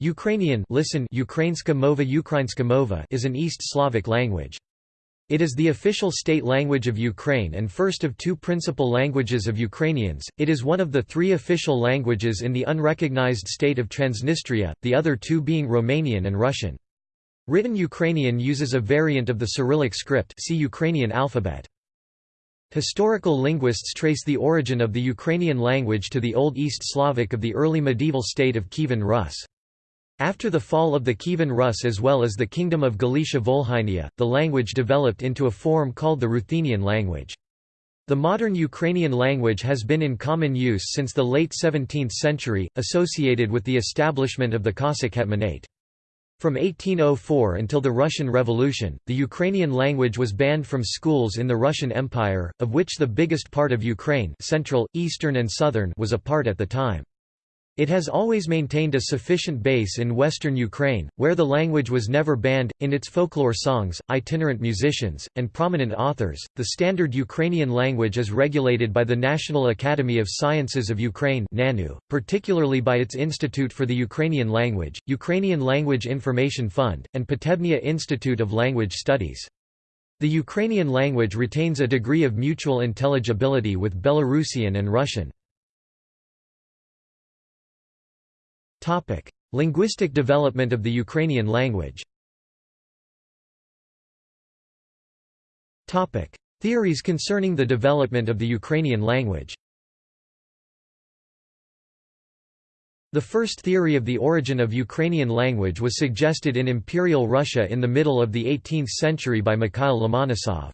Ukrainian listen Ukrainska mova Ukrainska mova is an East Slavic language. It is the official state language of Ukraine and first of two principal languages of Ukrainians. It is one of the three official languages in the unrecognized state of Transnistria, the other two being Romanian and Russian. Written Ukrainian uses a variant of the Cyrillic script see Ukrainian alphabet. Historical linguists trace the origin of the Ukrainian language to the Old East Slavic of the early medieval state of Kievan Rus. After the fall of the Kievan Rus as well as the Kingdom of Galicia-Volhynia, the language developed into a form called the Ruthenian language. The modern Ukrainian language has been in common use since the late 17th century, associated with the establishment of the Cossack Hetmanate. From 1804 until the Russian Revolution, the Ukrainian language was banned from schools in the Russian Empire, of which the biggest part of Ukraine central, eastern and southern was a part at the time. It has always maintained a sufficient base in western Ukraine, where the language was never banned. In its folklore songs, itinerant musicians, and prominent authors, the standard Ukrainian language is regulated by the National Academy of Sciences of Ukraine, NANU, particularly by its Institute for the Ukrainian Language, Ukrainian Language Information Fund, and Potebnia Institute of Language Studies. The Ukrainian language retains a degree of mutual intelligibility with Belarusian and Russian. Linguistic development of the Ukrainian language Theories concerning the development of the Ukrainian language The first theory of the origin of Ukrainian language was suggested in Imperial Russia in the middle of the 18th century by Mikhail Lomonosov.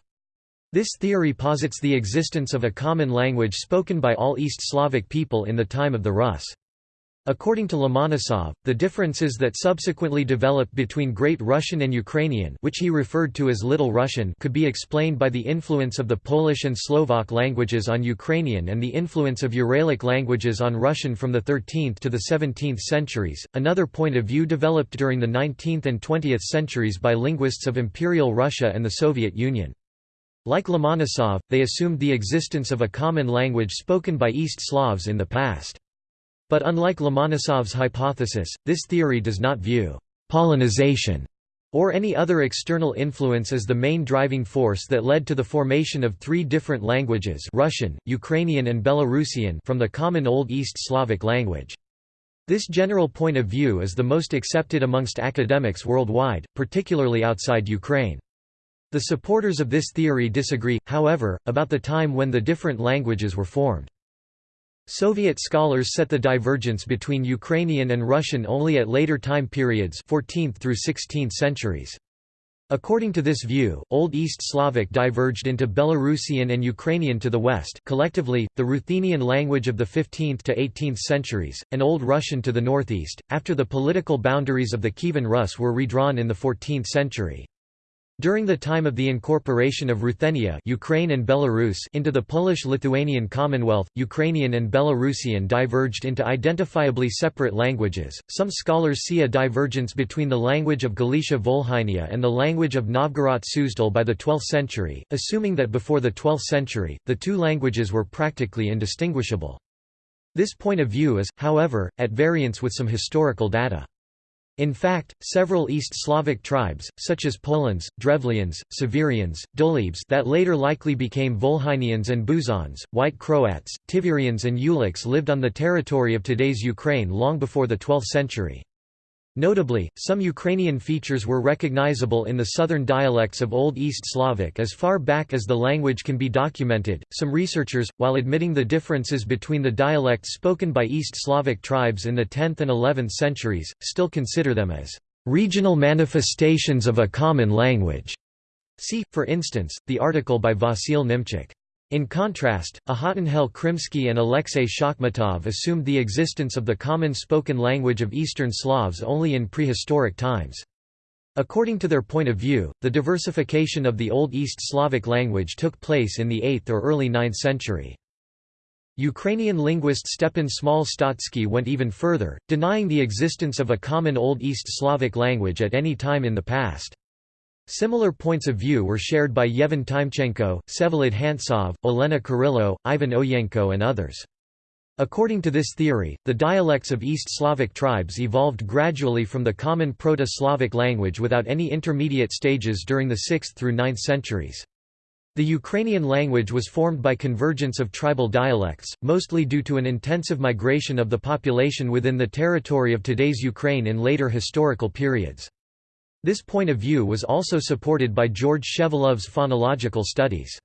This theory posits the existence of a common language spoken by all East Slavic people in the time of the Rus. According to Lomonosov, the differences that subsequently developed between Great Russian and Ukrainian which he referred to as Little Russian could be explained by the influence of the Polish and Slovak languages on Ukrainian and the influence of Uralic languages on Russian from the 13th to the 17th centuries. Another point of view developed during the 19th and 20th centuries by linguists of Imperial Russia and the Soviet Union. Like Lomonosov, they assumed the existence of a common language spoken by East Slavs in the past. But unlike Lomonosov's hypothesis, this theory does not view «polonization» or any other external influence as the main driving force that led to the formation of three different languages Russian, Ukrainian and Belarusian from the common Old East Slavic language. This general point of view is the most accepted amongst academics worldwide, particularly outside Ukraine. The supporters of this theory disagree, however, about the time when the different languages were formed. Soviet scholars set the divergence between Ukrainian and Russian only at later time periods 14th through 16th centuries. According to this view, Old East Slavic diverged into Belarusian and Ukrainian to the west collectively, the Ruthenian language of the 15th to 18th centuries, and Old Russian to the northeast, after the political boundaries of the Kievan Rus were redrawn in the 14th century. During the time of the incorporation of Ruthenia Ukraine and Belarus into the Polish-Lithuanian Commonwealth, Ukrainian and Belarusian diverged into identifiably separate languages. Some scholars see a divergence between the language of Galicia-Volhynia and the language of Novgorod Suzdal by the 12th century, assuming that before the 12th century, the two languages were practically indistinguishable. This point of view is, however, at variance with some historical data. In fact, several East Slavic tribes, such as Polans, Drevlians, Severians, Dolebs that later likely became Volhynians and Buzhans, White Croats, Tiverians and Ulichs lived on the territory of today's Ukraine long before the 12th century. Notably, some Ukrainian features were recognizable in the southern dialects of Old East Slavic as far back as the language can be documented. Some researchers, while admitting the differences between the dialects spoken by East Slavic tribes in the 10th and 11th centuries, still consider them as regional manifestations of a common language. See, for instance, the article by Vasil Nimchuk. In contrast, Ahatanhel Krimsky and Alexei Shakhmatov assumed the existence of the common spoken language of Eastern Slavs only in prehistoric times. According to their point of view, the diversification of the Old East Slavic language took place in the 8th or early 9th century. Ukrainian linguist Stepan Smal-Stotsky went even further, denying the existence of a common Old East Slavic language at any time in the past. Similar points of view were shared by Yevhen Timchenko, Vsevolod Hantsov, Olena Kurylo, Ivan Oyenko and others. According to this theory, the dialects of East Slavic tribes evolved gradually from the common Proto-Slavic language without any intermediate stages during the 6th through 9th centuries. The Ukrainian language was formed by convergence of tribal dialects, mostly due to an intensive migration of the population within the territory of today's Ukraine in later historical periods. This point of view was also supported by George Shevelov's phonological studies.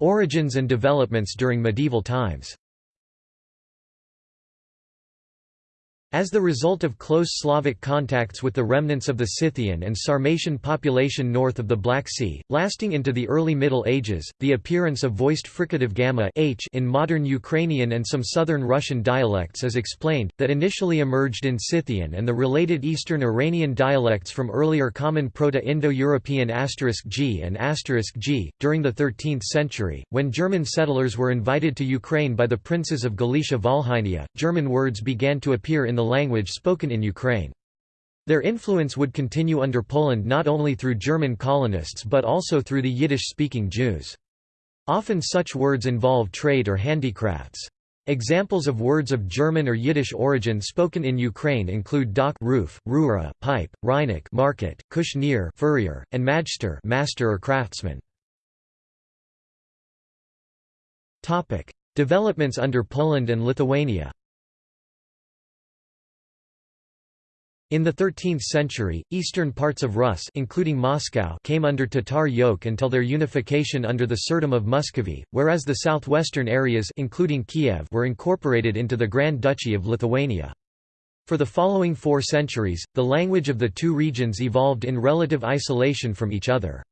Origins and developments during medieval times As the result of close Slavic contacts with the remnants of the Scythian and Sarmatian population north of the Black Sea, lasting into the early Middle Ages, the appearance of voiced fricative gamma h in modern Ukrainian and some southern Russian dialects is explained, that initially emerged in Scythian and the related Eastern Iranian dialects from earlier common Proto-Indo-European g and g. During the 13th century, when German settlers were invited to Ukraine by the princes of Galicia-Volhynia, German words began to appear in the language spoken in Ukraine. Their influence would continue under Poland not only through German colonists but also through the Yiddish-speaking Jews. Often such words involve trade or handicrafts. Examples of words of German or Yiddish origin spoken in Ukraine include dock roof, rura, pipe, reinik market, kushnier furrier, and majster master or craftsman. Topic: Developments under Poland and Lithuania In the 13th century, eastern parts of Rus including Moscow came under Tatar yoke until their unification under the Tsardom of Muscovy, whereas the southwestern areas including Kiev were incorporated into the Grand Duchy of Lithuania. For the following four centuries, the language of the two regions evolved in relative isolation from each other.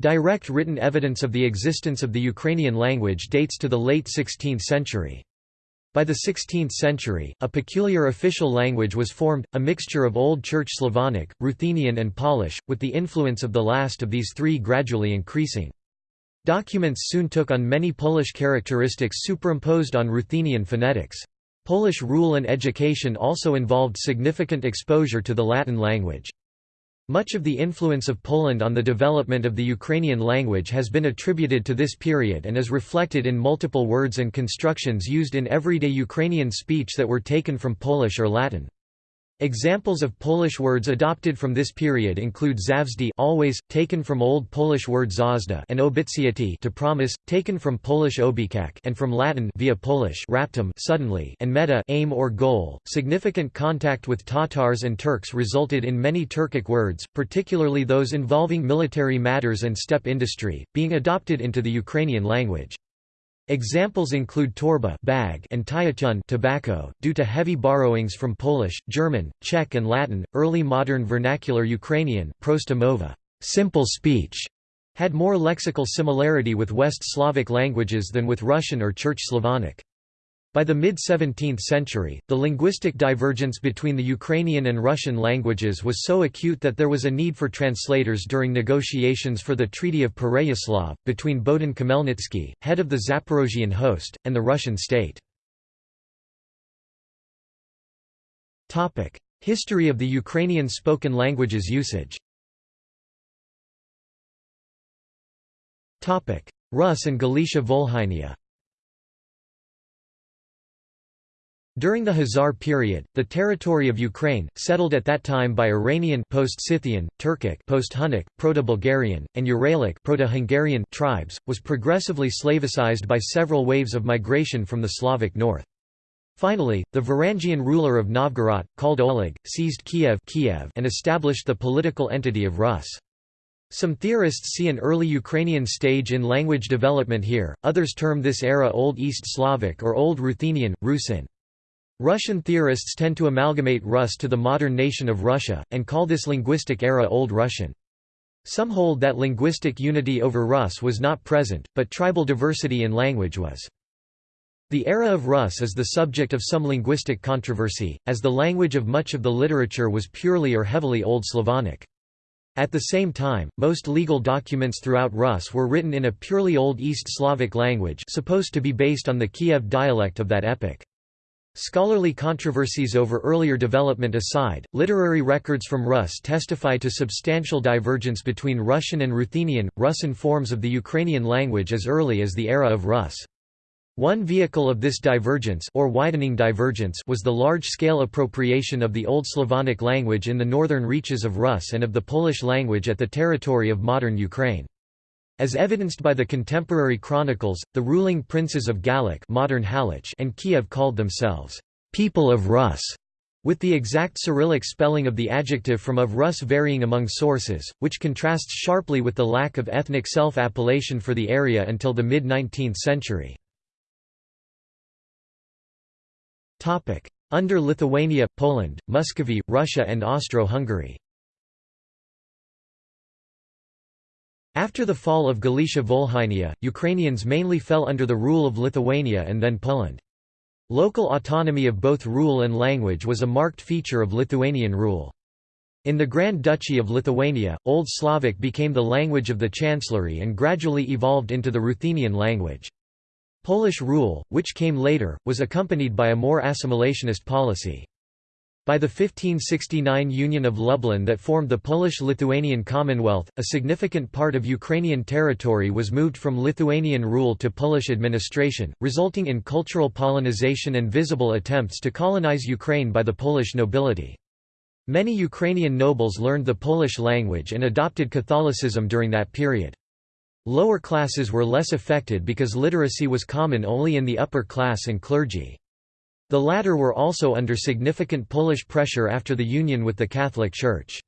Direct written evidence of the existence of the Ukrainian language dates to the late 16th century. By the 16th century, a peculiar official language was formed, a mixture of Old Church Slavonic, Ruthenian and Polish, with the influence of the last of these three gradually increasing. Documents soon took on many Polish characteristics superimposed on Ruthenian phonetics. Polish rule and education also involved significant exposure to the Latin language. Much of the influence of Poland on the development of the Ukrainian language has been attributed to this period and is reflected in multiple words and constructions used in everyday Ukrainian speech that were taken from Polish or Latin. Examples of Polish words adopted from this period include zawsze always, taken from Old Polish word zazda and obiecati to promise, taken from Polish obiekak and from Latin via Polish raptum suddenly and meta aim or goal. Significant contact with Tatars and Turks resulted in many Turkic words, particularly those involving military matters and steppe industry, being adopted into the Ukrainian language. Examples include torba bag and tytuń tobacco. Due to heavy borrowings from Polish, German, Czech and Latin, early modern vernacular Ukrainian prosta simple speech, had more lexical similarity with West Slavic languages than with Russian or Church Slavonic. By the mid-17th century, the linguistic divergence between the Ukrainian and Russian languages was so acute that there was a need for translators during negotiations for the Treaty of Pereyaslav, between Bohdan Khmelnytsky, head of the Zaporozhian host, and the Russian state. History of the Ukrainian spoken languages usage Rus and Galicia Volhynia During the Khazar period, the territory of Ukraine, settled at that time by Iranian post-Scythian, Turkic post-Hunnic, Proto-Bulgarian, and Uralic Proto-Hungarian tribes, was progressively Slavicized by several waves of migration from the Slavic north. Finally, the Varangian ruler of Novgorod, called Oleg, seized Kiev, Kiev and established the political entity of Rus. Some theorists see an early Ukrainian stage in language development here, others term this era Old East Slavic or Old Ruthenian, Rusin. Russian theorists tend to amalgamate Rus to the modern nation of Russia, and call this linguistic era Old Russian. Some hold that linguistic unity over Rus was not present, but tribal diversity in language was. The era of Rus is the subject of some linguistic controversy, as the language of much of the literature was purely or heavily Old Slavonic. At the same time, most legal documents throughout Rus were written in a purely Old East Slavic language supposed to be based on the Kiev dialect of that epoch. Scholarly controversies over earlier development aside, literary records from Rus testify to substantial divergence between Russian and Ruthenian, Russian forms of the Ukrainian language as early as the era of Rus. One vehicle of this divergence or widening divergence was the large-scale appropriation of the Old Slavonic language in the northern reaches of Rus and of the Polish language at the territory of modern Ukraine. As evidenced by the contemporary chronicles, the ruling princes of Galach modern Halych and Kiev called themselves, "'people of Rus' with the exact Cyrillic spelling of the adjective from of Rus varying among sources, which contrasts sharply with the lack of ethnic self-appellation for the area until the mid-19th century. Under Lithuania, Poland, Muscovy, Russia and Austro-Hungary After the fall of Galicia Volhynia, Ukrainians mainly fell under the rule of Lithuania and then Poland. Local autonomy of both rule and language was a marked feature of Lithuanian rule. In the Grand Duchy of Lithuania, Old Slavic became the language of the chancellery and gradually evolved into the Ruthenian language. Polish rule, which came later, was accompanied by a more assimilationist policy. By the 1569 Union of Lublin that formed the Polish-Lithuanian Commonwealth, a significant part of Ukrainian territory was moved from Lithuanian rule to Polish administration, resulting in cultural Polonization and visible attempts to colonize Ukraine by the Polish nobility. Many Ukrainian nobles learned the Polish language and adopted Catholicism during that period. Lower classes were less affected because literacy was common only in the upper class and clergy. The latter were also under significant Polish pressure after the union with the Catholic Church.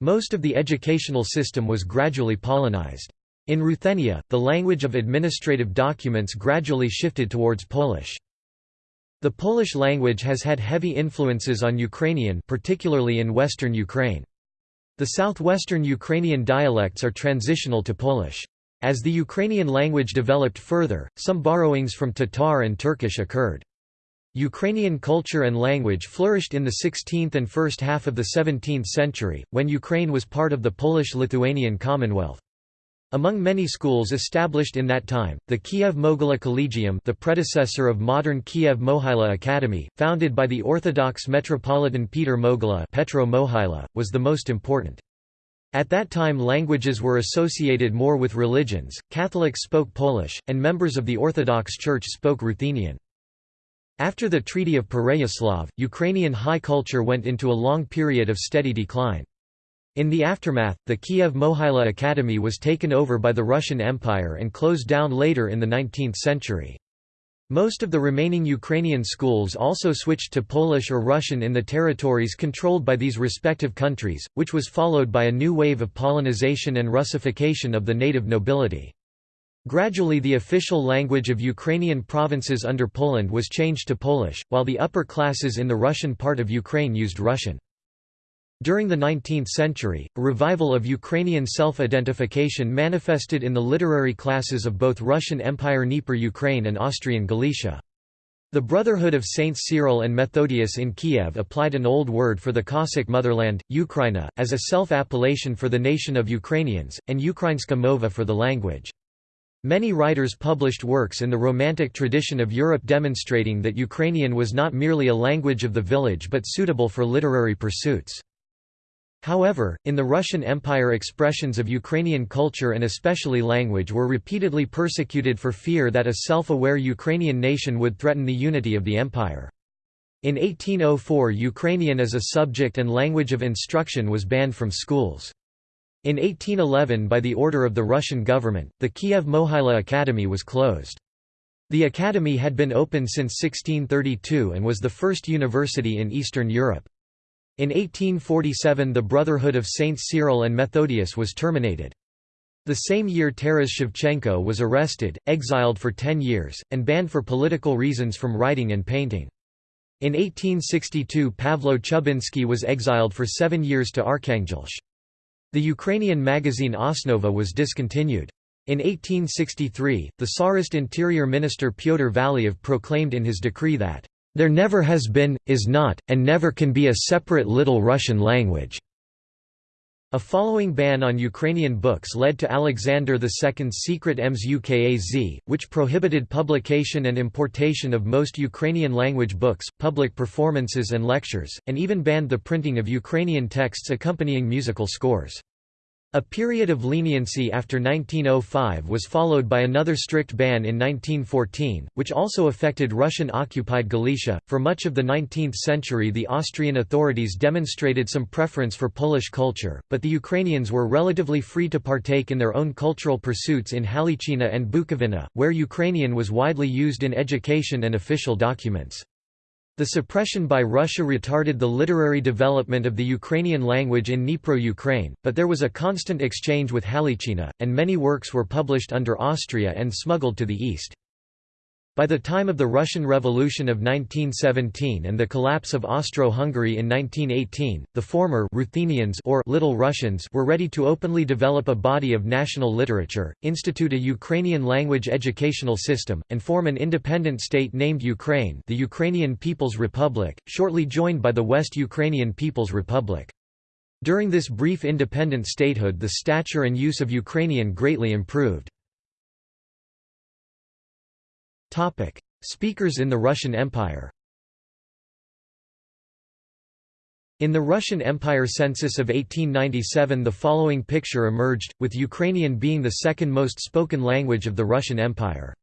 Most of the educational system was gradually Polonized. In Ruthenia, the language of administrative documents gradually shifted towards Polish. The Polish language has had heavy influences on Ukrainian particularly in western Ukraine. The southwestern Ukrainian dialects are transitional to Polish. As the Ukrainian language developed further, some borrowings from Tatar and Turkish occurred. Ukrainian culture and language flourished in the 16th and first half of the 17th century, when Ukraine was part of the Polish-Lithuanian Commonwealth. Among many schools established in that time, the Kiev Mohyla Collegium the predecessor of modern Kiev Mohyla Academy, founded by the Orthodox Metropolitan Peter Mohyla Petro Mohyla, was the most important. At that time languages were associated more with religions, Catholics spoke Polish, and members of the Orthodox Church spoke Ruthenian. After the Treaty of Pereyaslav, Ukrainian high culture went into a long period of steady decline. In the aftermath, the Kiev Mohyla Academy was taken over by the Russian Empire and closed down later in the 19th century. Most of the remaining Ukrainian schools also switched to Polish or Russian in the territories controlled by these respective countries, which was followed by a new wave of Polonization and Russification of the native nobility. Gradually the official language of Ukrainian provinces under Poland was changed to Polish, while the upper classes in the Russian part of Ukraine used Russian. During the 19th century, a revival of Ukrainian self-identification manifested in the literary classes of both Russian Empire Dnieper Ukraine and Austrian Galicia. The Brotherhood of Saints Cyril and Methodius in Kiev applied an old word for the Cossack motherland, Ukraina, as a self-appellation for the nation of Ukrainians, and Ukrainska mova for the language. Many writers published works in the Romantic tradition of Europe demonstrating that Ukrainian was not merely a language of the village but suitable for literary pursuits. However, in the Russian Empire expressions of Ukrainian culture and especially language were repeatedly persecuted for fear that a self-aware Ukrainian nation would threaten the unity of the empire. In 1804 Ukrainian as a subject and language of instruction was banned from schools. In 1811 by the order of the Russian government, the Kiev Mohyla Academy was closed. The academy had been open since 1632 and was the first university in Eastern Europe. In 1847 the Brotherhood of Saints Cyril and Methodius was terminated. The same year Taras Shevchenko was arrested, exiled for ten years, and banned for political reasons from writing and painting. In 1862 Pavlo Chubinsky was exiled for seven years to Arkhangelsk. The Ukrainian magazine Osnova was discontinued. In 1863, the Tsarist interior minister Pyotr Valuev proclaimed in his decree that, "...there never has been, is not, and never can be a separate Little Russian language." A following ban on Ukrainian books led to Alexander II's secret Ems Ukaz, which prohibited publication and importation of most Ukrainian-language books, public performances and lectures, and even banned the printing of Ukrainian texts accompanying musical scores. A period of leniency after 1905 was followed by another strict ban in 1914, which also affected Russian-occupied Galicia. For much of the 19th century the Austrian authorities demonstrated some preference for Polish culture, but the Ukrainians were relatively free to partake in their own cultural pursuits in Halychina and Bukovina, where Ukrainian was widely used in education and official documents. The suppression by Russia retarded the literary development of the Ukrainian language in Dnipro-Ukraine, but there was a constant exchange with Halychina, and many works were published under Austria and smuggled to the east. By the time of the Russian Revolution of 1917 and the collapse of Austro-Hungary in 1918, the former Ruthenians or Little Russians were ready to openly develop a body of national literature, institute a Ukrainian language educational system, and form an independent state named Ukraine the Ukrainian People's Republic, shortly joined by the West Ukrainian People's Republic. During this brief independent statehood the stature and use of Ukrainian greatly improved. Topic: Speakers in the Russian Empire. In the Russian Empire census of 1897 the following picture emerged, with Ukrainian being the second most spoken language of the Russian Empire.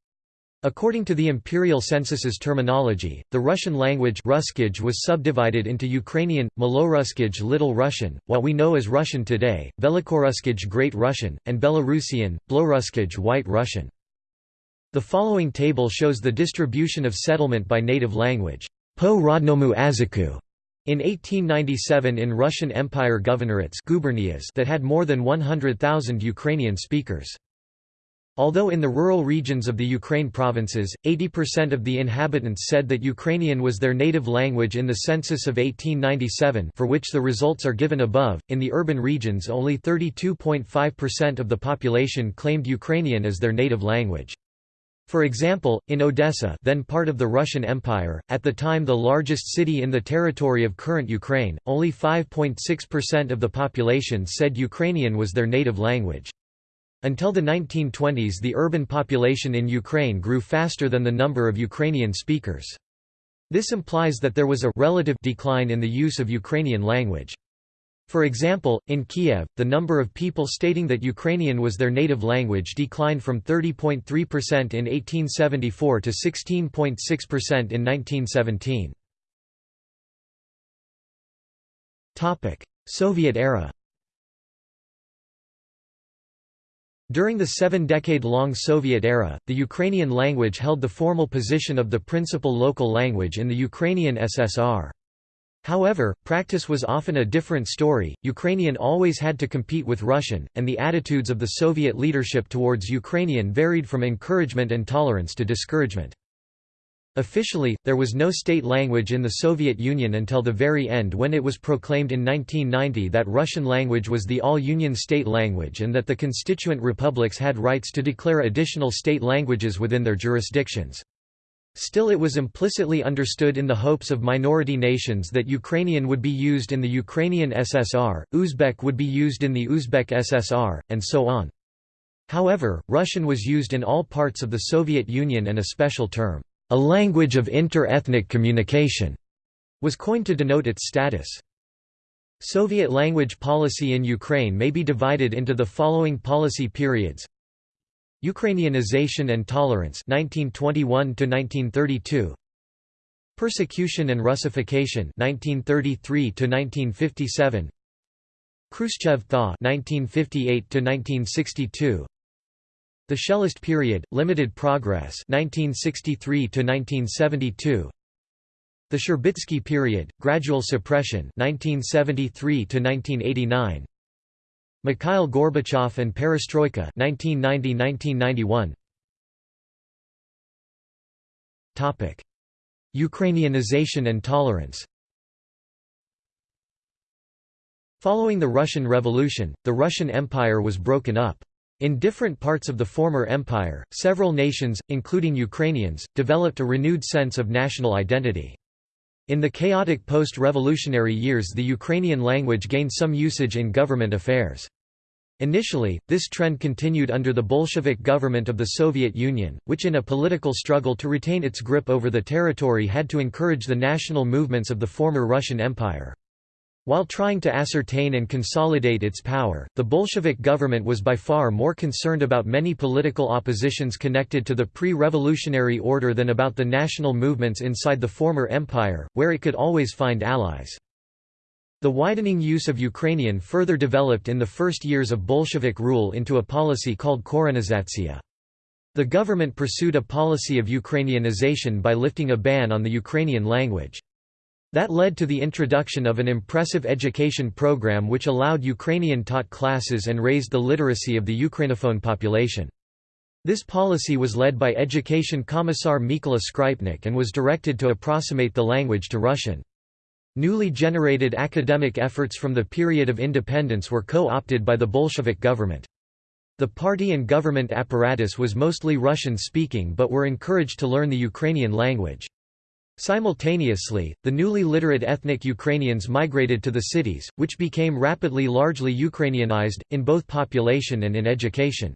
According to the imperial census's terminology, the Russian language was subdivided into Ukrainian, Maloruskij Little Russian, what we know as Russian today, Velikoruskij Great Russian, and Belarusian, Bloruskij White Russian. The following table shows the distribution of settlement by native language po aziku. In 1897 in Russian Empire governorates that had more than 100,000 Ukrainian speakers. Although in the rural regions of the Ukraine provinces, 80% of the inhabitants said that Ukrainian was their native language in the census of 1897 for which the results are given above, in the urban regions only 32.5% of the population claimed Ukrainian as their native language. For example, in Odessa then part of the Russian Empire, at the time the largest city in the territory of current Ukraine, only 5.6% of the population said Ukrainian was their native language. Until the 1920s the urban population in Ukraine grew faster than the number of Ukrainian speakers. This implies that there was a relative decline in the use of Ukrainian language. For example, in Kiev, the number of people stating that Ukrainian was their native language declined from 30.3% in 1874 to 16.6% in 1917. Soviet era During the seven-decade-long Soviet era, the Ukrainian language held the formal position of the principal local language in the Ukrainian SSR. However, practice was often a different story. Ukrainian always had to compete with Russian, and the attitudes of the Soviet leadership towards Ukrainian varied from encouragement and tolerance to discouragement. Officially, there was no state language in the Soviet Union until the very end when it was proclaimed in 1990 that Russian language was the all-Union state language and that the constituent republics had rights to declare additional state languages within their jurisdictions. Still it was implicitly understood in the hopes of minority nations that Ukrainian would be used in the Ukrainian SSR, Uzbek would be used in the Uzbek SSR, and so on. However, Russian was used in all parts of the Soviet Union and a special term, a language of inter-ethnic communication, was coined to denote its status. Soviet language policy in Ukraine may be divided into the following policy periods Ukrainianization and tolerance 1921 to 1932 Persecution and Russification 1933 to 1957 Khrushchev thaw 1958 to 1962 The Shelest period limited progress 1963 to 1972 The Shcherbitsky period gradual suppression 1973 to 1989 Mikhail Gorbachev and Perestroika 1990–1991 Topic Ukrainianization and tolerance Following the Russian Revolution, the Russian Empire was broken up. In different parts of the former empire, several nations, including Ukrainians, developed a renewed sense of national identity. In the chaotic post-revolutionary years the Ukrainian language gained some usage in government affairs. Initially, this trend continued under the Bolshevik government of the Soviet Union, which in a political struggle to retain its grip over the territory had to encourage the national movements of the former Russian Empire. While trying to ascertain and consolidate its power, the Bolshevik government was by far more concerned about many political oppositions connected to the pre-revolutionary order than about the national movements inside the former empire, where it could always find allies. The widening use of Ukrainian further developed in the first years of Bolshevik rule into a policy called Korenizatsiya. The government pursued a policy of Ukrainianization by lifting a ban on the Ukrainian language. That led to the introduction of an impressive education program which allowed Ukrainian-taught classes and raised the literacy of the Ukrainophone population. This policy was led by Education Commissar Mykola Skrypnik and was directed to approximate the language to Russian. Newly generated academic efforts from the period of independence were co-opted by the Bolshevik government. The party and government apparatus was mostly Russian-speaking but were encouraged to learn the Ukrainian language. Simultaneously, the newly literate ethnic Ukrainians migrated to the cities, which became rapidly largely Ukrainianized, in both population and in education.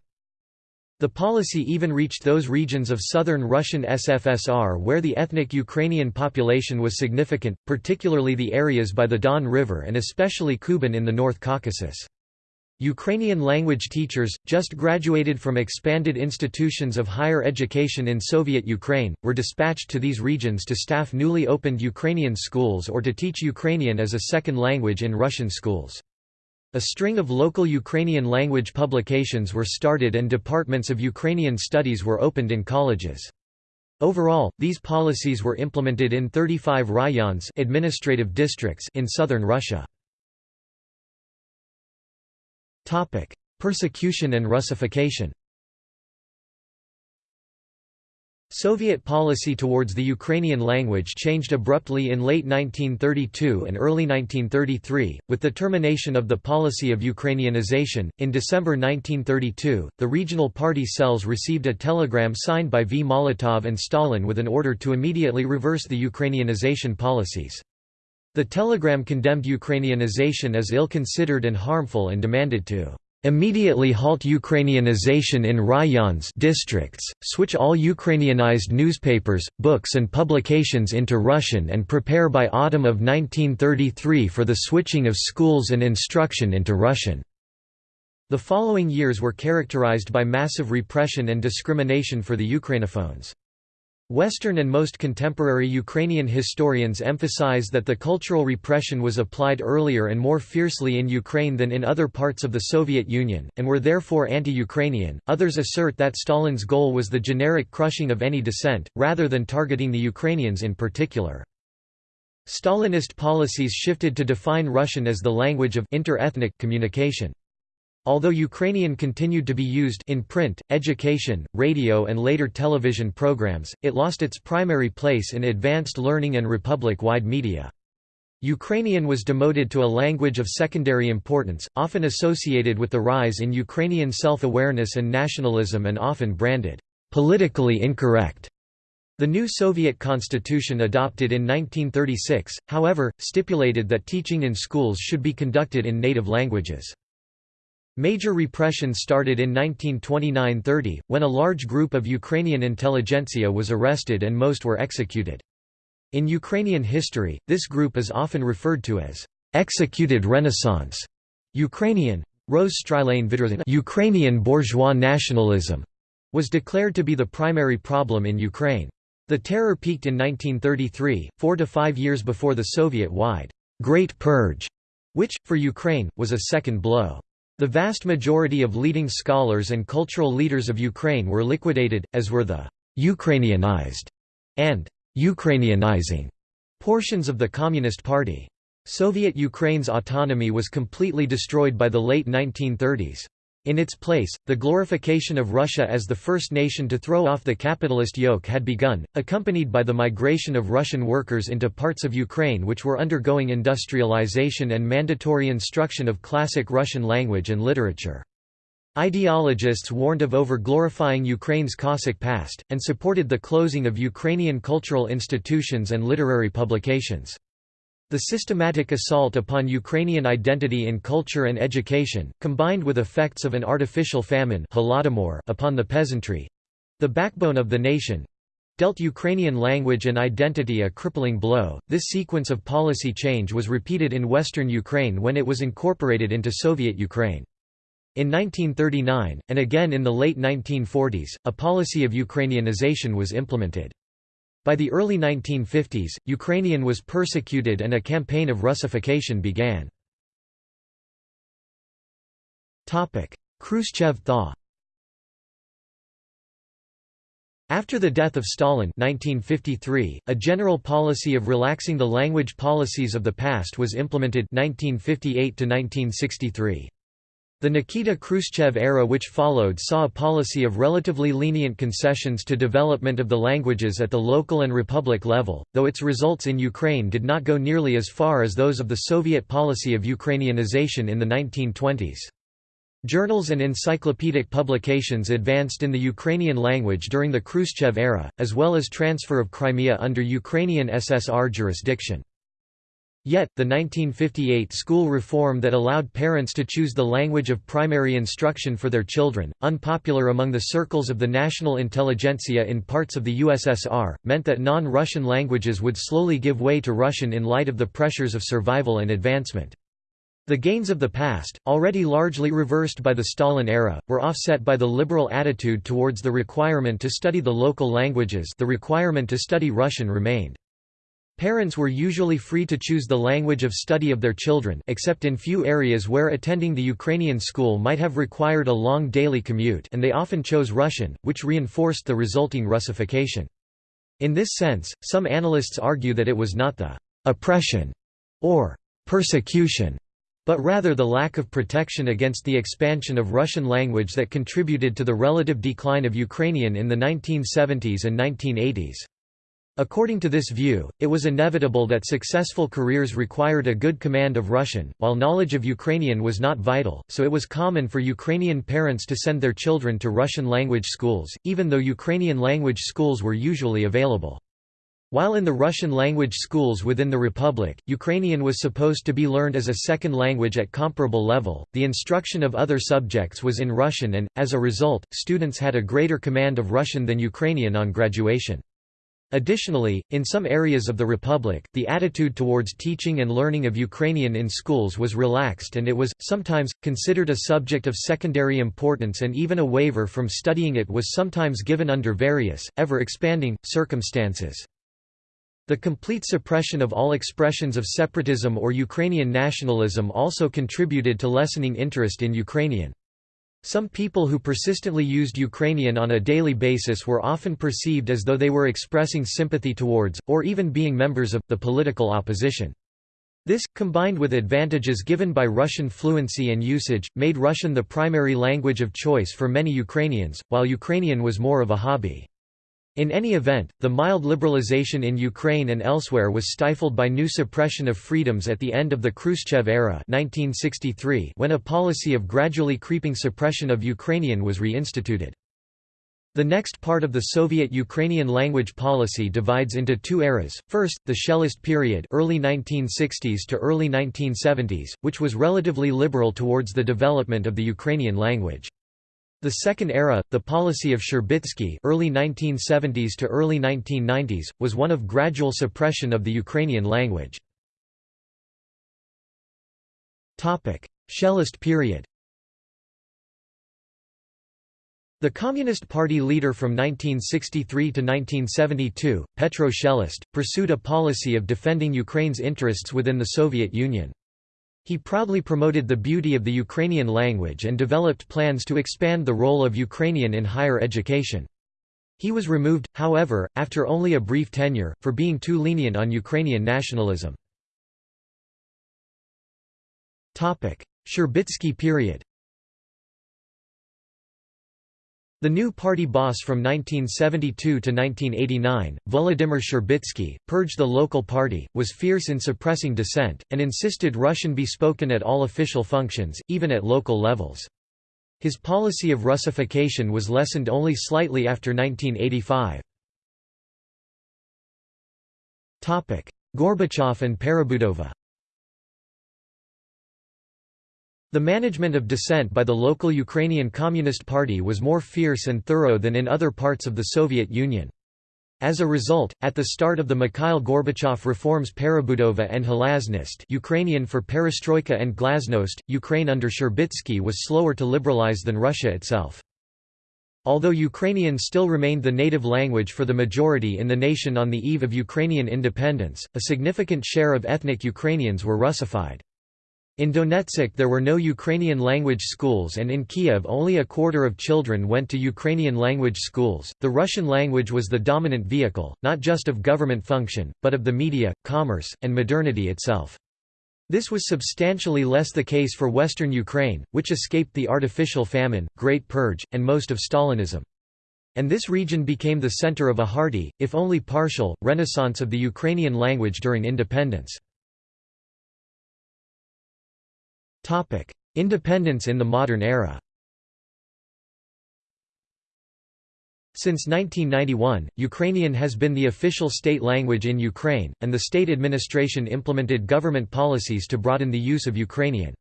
The policy even reached those regions of southern Russian SFSR where the ethnic Ukrainian population was significant, particularly the areas by the Don River and especially Kuban in the North Caucasus. Ukrainian language teachers, just graduated from expanded institutions of higher education in Soviet Ukraine, were dispatched to these regions to staff newly opened Ukrainian schools or to teach Ukrainian as a second language in Russian schools. A string of local Ukrainian language publications were started and departments of Ukrainian studies were opened in colleges. Overall, these policies were implemented in 35 rayons administrative districts in southern Russia. Persecution and Russification Soviet policy towards the Ukrainian language changed abruptly in late 1932 and early 1933, with the termination of the policy of Ukrainianization. In December 1932, the regional party cells received a telegram signed by V. Molotov and Stalin with an order to immediately reverse the Ukrainianization policies. The telegram condemned Ukrainianization as ill-considered and harmful and demanded to Immediately halt Ukrainianization in rayons districts, switch all Ukrainianized newspapers, books and publications into Russian and prepare by autumn of 1933 for the switching of schools and instruction into Russian. The following years were characterized by massive repression and discrimination for the Ukrainophones. Western and most contemporary Ukrainian historians emphasize that the cultural repression was applied earlier and more fiercely in Ukraine than in other parts of the Soviet Union, and were therefore anti-Ukrainian. Others assert that Stalin's goal was the generic crushing of any dissent, rather than targeting the Ukrainians in particular. Stalinist policies shifted to define Russian as the language of inter-ethnic communication. Although Ukrainian continued to be used in print, education, radio and later television programs, it lost its primary place in advanced learning and republic-wide media. Ukrainian was demoted to a language of secondary importance, often associated with the rise in Ukrainian self-awareness and nationalism and often branded, "...politically incorrect." The new Soviet constitution adopted in 1936, however, stipulated that teaching in schools should be conducted in native languages. Major repression started in 1929–30, when a large group of Ukrainian intelligentsia was arrested and most were executed. In Ukrainian history, this group is often referred to as «executed Renaissance». Ukrainian Ukrainian bourgeois nationalism was declared to be the primary problem in Ukraine. The terror peaked in 1933, four to five years before the Soviet-wide «Great Purge», which, for Ukraine, was a second blow. The vast majority of leading scholars and cultural leaders of Ukraine were liquidated, as were the «Ukrainianized» and «Ukrainianizing» portions of the Communist Party. Soviet Ukraine's autonomy was completely destroyed by the late 1930s. In its place, the glorification of Russia as the first nation to throw off the capitalist yoke had begun, accompanied by the migration of Russian workers into parts of Ukraine which were undergoing industrialization and mandatory instruction of classic Russian language and literature. Ideologists warned of over-glorifying Ukraine's Cossack past, and supported the closing of Ukrainian cultural institutions and literary publications. The systematic assault upon Ukrainian identity in culture and education, combined with effects of an artificial famine upon the peasantry—the backbone of the nation, dealt Ukrainian language and identity a crippling blow. This sequence of policy change was repeated in western Ukraine when it was incorporated into Soviet Ukraine. In 1939, and again in the late 1940s, a policy of Ukrainianization was implemented. By the early 1950s, Ukrainian was persecuted and a campaign of Russification began. Khrushchev thaw After the death of Stalin 1953, a general policy of relaxing the language policies of the past was implemented 1958 -1963. The Nikita Khrushchev era which followed saw a policy of relatively lenient concessions to development of the languages at the local and republic level, though its results in Ukraine did not go nearly as far as those of the Soviet policy of Ukrainianization in the 1920s. Journals and encyclopedic publications advanced in the Ukrainian language during the Khrushchev era, as well as transfer of Crimea under Ukrainian SSR jurisdiction. Yet, the 1958 school reform that allowed parents to choose the language of primary instruction for their children, unpopular among the circles of the national intelligentsia in parts of the USSR, meant that non-Russian languages would slowly give way to Russian in light of the pressures of survival and advancement. The gains of the past, already largely reversed by the Stalin era, were offset by the liberal attitude towards the requirement to study the local languages the requirement to study Russian remained. Parents were usually free to choose the language of study of their children except in few areas where attending the Ukrainian school might have required a long daily commute and they often chose Russian, which reinforced the resulting Russification. In this sense, some analysts argue that it was not the «oppression» or «persecution» but rather the lack of protection against the expansion of Russian language that contributed to the relative decline of Ukrainian in the 1970s and 1980s. According to this view, it was inevitable that successful careers required a good command of Russian, while knowledge of Ukrainian was not vital, so it was common for Ukrainian parents to send their children to Russian-language schools, even though Ukrainian-language schools were usually available. While in the Russian-language schools within the Republic, Ukrainian was supposed to be learned as a second language at comparable level, the instruction of other subjects was in Russian and, as a result, students had a greater command of Russian than Ukrainian on graduation. Additionally, in some areas of the Republic, the attitude towards teaching and learning of Ukrainian in schools was relaxed and it was, sometimes, considered a subject of secondary importance and even a waiver from studying it was sometimes given under various, ever-expanding, circumstances. The complete suppression of all expressions of separatism or Ukrainian nationalism also contributed to lessening interest in Ukrainian. Some people who persistently used Ukrainian on a daily basis were often perceived as though they were expressing sympathy towards, or even being members of, the political opposition. This, combined with advantages given by Russian fluency and usage, made Russian the primary language of choice for many Ukrainians, while Ukrainian was more of a hobby. In any event, the mild liberalization in Ukraine and elsewhere was stifled by new suppression of freedoms at the end of the Khrushchev era 1963 when a policy of gradually creeping suppression of Ukrainian was reinstituted. The next part of the Soviet Ukrainian language policy divides into two eras, first, the Shelest period early 1960s to early 1970s, which was relatively liberal towards the development of the Ukrainian language. The second era, the policy of Shcherbitsky early 1970s to early 1990s, was one of gradual suppression of the Ukrainian language. Shelest period The Communist Party leader from 1963 to 1972, Petro Shelest, pursued a policy of defending Ukraine's interests within the Soviet Union. He proudly promoted the beauty of the Ukrainian language and developed plans to expand the role of Ukrainian in higher education. He was removed, however, after only a brief tenure, for being too lenient on Ukrainian nationalism. Shcherbitsky period The new party boss from 1972 to 1989, Volodymyr Shcherbitsky, purged the local party, was fierce in suppressing dissent, and insisted Russian be spoken at all official functions, even at local levels. His policy of Russification was lessened only slightly after 1985. Gorbachev and Perebudova The management of dissent by the local Ukrainian Communist Party was more fierce and thorough than in other parts of the Soviet Union. As a result, at the start of the Mikhail Gorbachev reforms Perebudova and Glasnost Ukrainian for Perestroika and Glasnost, Ukraine under Shcherbitsky was slower to liberalize than Russia itself. Although Ukrainian still remained the native language for the majority in the nation on the eve of Ukrainian independence, a significant share of ethnic Ukrainians were Russified. In Donetsk there were no Ukrainian language schools and in Kiev only a quarter of children went to Ukrainian language schools. The Russian language was the dominant vehicle, not just of government function, but of the media, commerce, and modernity itself. This was substantially less the case for western Ukraine, which escaped the artificial famine, Great Purge, and most of Stalinism. And this region became the center of a hearty, if only partial, renaissance of the Ukrainian language during independence. Independence in the modern era Since 1991, Ukrainian has been the official state language in Ukraine, and the state administration implemented government policies to broaden the use of Ukrainian.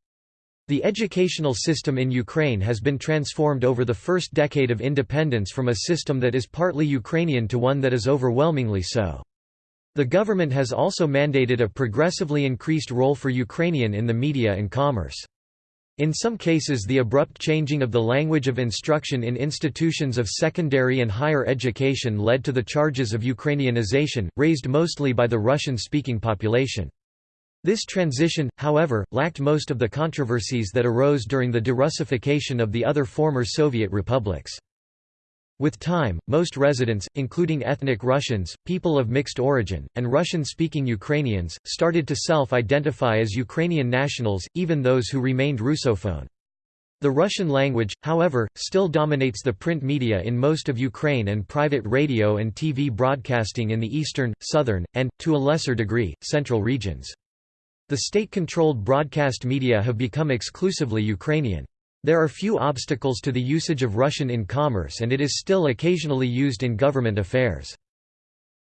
The educational system in Ukraine has been transformed over the first decade of independence from a system that is partly Ukrainian to one that is overwhelmingly so. The government has also mandated a progressively increased role for Ukrainian in the media and commerce. In some cases the abrupt changing of the language of instruction in institutions of secondary and higher education led to the charges of Ukrainianization, raised mostly by the Russian-speaking population. This transition, however, lacked most of the controversies that arose during the derussification of the other former Soviet republics. With time, most residents, including ethnic Russians, people of mixed origin, and Russian-speaking Ukrainians, started to self-identify as Ukrainian nationals, even those who remained Russophone. The Russian language, however, still dominates the print media in most of Ukraine and private radio and TV broadcasting in the eastern, southern, and, to a lesser degree, central regions. The state-controlled broadcast media have become exclusively Ukrainian. There are few obstacles to the usage of Russian in commerce and it is still occasionally used in government affairs.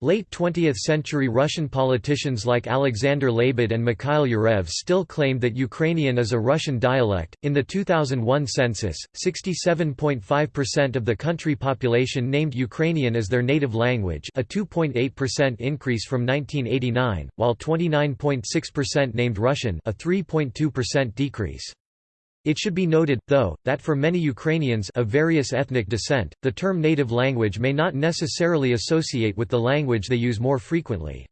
Late 20th-century Russian politicians like Alexander Lebed and Mikhail Yurev still claimed that Ukrainian is a Russian dialect. In the 2001 census, 67.5% of the country population named Ukrainian as their native language, a 2.8% increase from 1989, while 29.6% named Russian, a 3.2% decrease. It should be noted, though, that for many Ukrainians of various ethnic descent, the term native language may not necessarily associate with the language they use more frequently.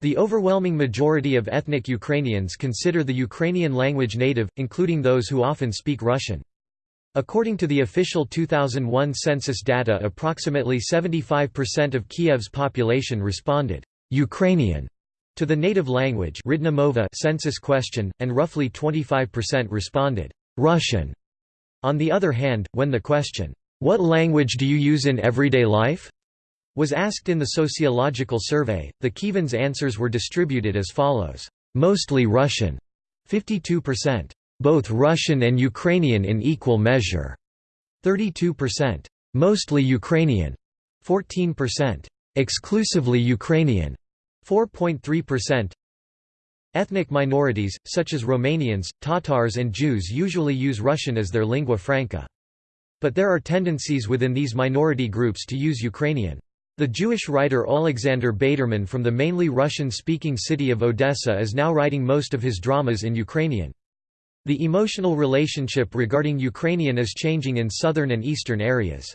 The overwhelming majority of ethnic Ukrainians consider the Ukrainian language native, including those who often speak Russian. According to the official 2001 census data approximately 75% of Kiev's population responded, "'Ukrainian' To the native language census question, and roughly 25% responded, "'Russian'". On the other hand, when the question, "'What language do you use in everyday life?' was asked in the sociological survey, the Kievans' answers were distributed as follows, "'Mostly Russian' 52%, "'Both Russian and Ukrainian in equal measure' 32%, "'Mostly Ukrainian' 14%, "'Exclusively Ukrainian' 4.3% Ethnic minorities, such as Romanians, Tatars and Jews usually use Russian as their lingua franca. But there are tendencies within these minority groups to use Ukrainian. The Jewish writer Alexander Beiderman from the mainly Russian-speaking city of Odessa is now writing most of his dramas in Ukrainian. The emotional relationship regarding Ukrainian is changing in southern and eastern areas.